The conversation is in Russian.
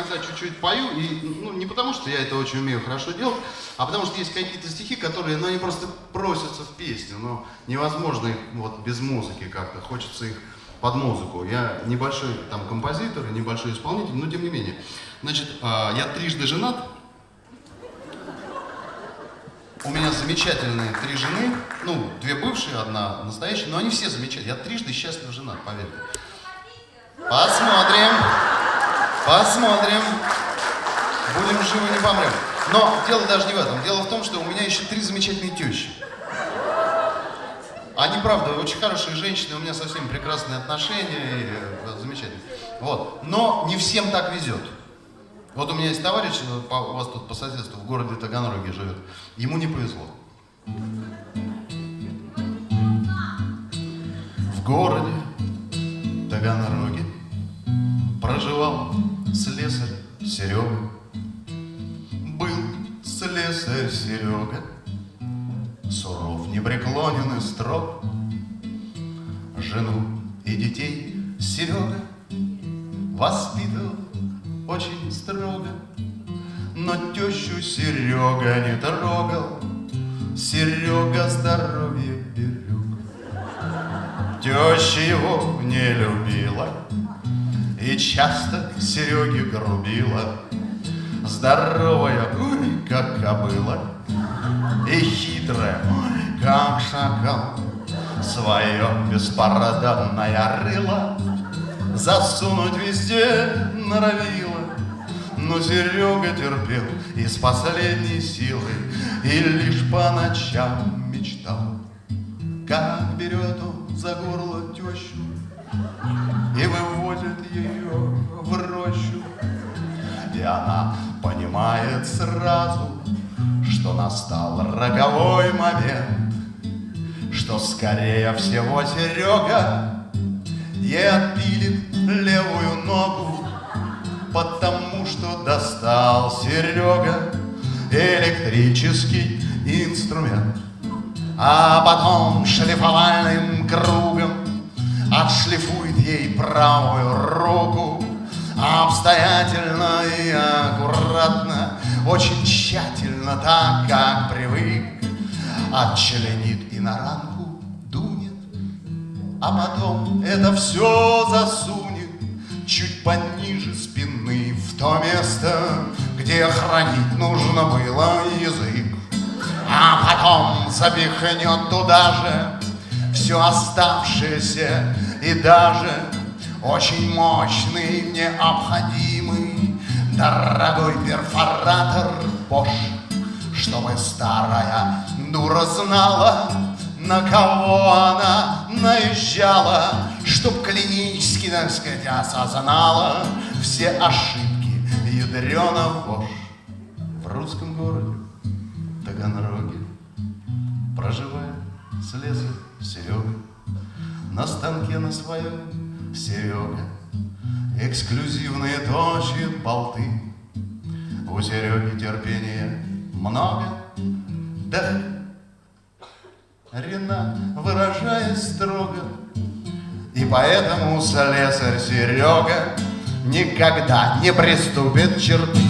иногда чуть-чуть пою, и ну, не потому, что я это очень умею хорошо делать, а потому что есть какие-то стихи, которые, ну, они просто просятся в песню, но невозможно их вот без музыки как-то, хочется их под музыку. Я небольшой там композитор, небольшой исполнитель, но тем не менее. Значит, а, я трижды женат, у меня замечательные три жены, ну, две бывшие, одна настоящая, но они все замечательные. Я трижды счастлив женат, поверьте. Посмотрим, посмотрим. Будем живы, не помрем. Но дело даже не в этом. Дело в том, что у меня еще три замечательные тещи. Они, правда, очень хорошие женщины, у меня со всеми прекрасные отношения, и, э, замечательно. Вот. Но не всем так везет. Вот у меня есть товарищ, э, у вас тут по соседству, в городе Таганроге живет. Ему не повезло. В городе Таганроге проживал слесарь Серега. Был слесарь Серега, суров, непреклонен и строг. Жену и детей Серега воспитывал очень строго, но тещу Серега не трогал, Серега здоровье берег. Теща его не любила И часто Сереге грубила, Здоровая, ой, как кобыла, И хитрая, ой, как шакал, Свое беспороданное рыло Засунуть везде норовила. Но Серега терпел из последней силы И лишь по ночам мечтал, Как берет он за горло тещу понимает сразу, Что настал роковой момент, Что скорее всего Серега Ей отпилит левую ногу Потому что достал Серега электрический инструмент. А потом шлифовальным кругом отшлифует ей правую руку Обстоятельно и аккуратно, очень тщательно, так как привык Отчленит и на ранку дунет, а потом это все засунет чуть пониже спины в то место, где хранить нужно было язык. А потом запихнет туда же все оставшееся и даже очень мощный, необходимый, дорогой перфоратор Bosch, чтобы старая дура знала, на кого она наезжала, Чтоб клинически, так сказать, осознала Все ошибки ядрена вошь. В русском городе Таганроге Проживает слесарь Серега На станке на своем Серега Эксклюзивные точит болты. У Сереги терпения много. Да Рена, выражаясь строго, И поэтому слесарь Серега Никогда не приступит черты